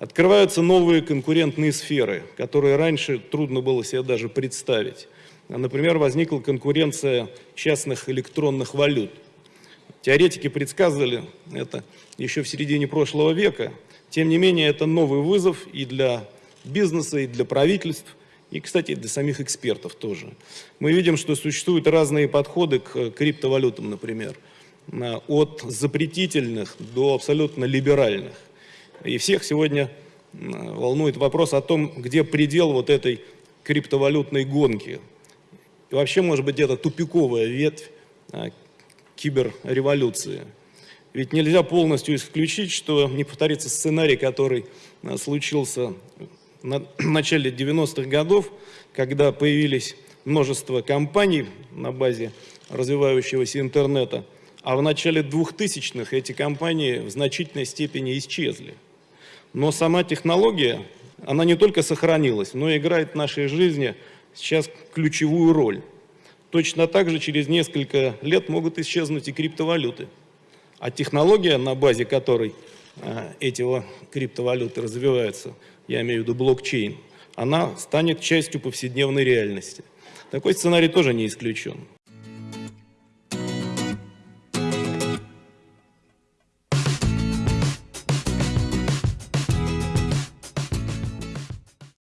Открываются новые конкурентные сферы, которые раньше трудно было себе даже представить. Например, возникла конкуренция частных электронных валют. Теоретики предсказывали это еще в середине прошлого века. Тем не менее, это новый вызов и для бизнеса, и для правительств, и, кстати, для самих экспертов тоже. Мы видим, что существуют разные подходы к криптовалютам, например, от запретительных до абсолютно либеральных. И всех сегодня волнует вопрос о том, где предел вот этой криптовалютной гонки. И вообще, может быть, это тупиковая ветвь а, киберреволюции. Ведь нельзя полностью исключить, что не повторится сценарий, который а, случился на начале 90-х годов, когда появились множество компаний на базе развивающегося интернета, а в начале 2000-х эти компании в значительной степени исчезли. Но сама технология, она не только сохранилась, но и играет в нашей жизни сейчас ключевую роль. Точно так же через несколько лет могут исчезнуть и криптовалюты. А технология, на базе которой э, эти криптовалюты развиваются, я имею в виду блокчейн, она станет частью повседневной реальности. Такой сценарий тоже не исключен.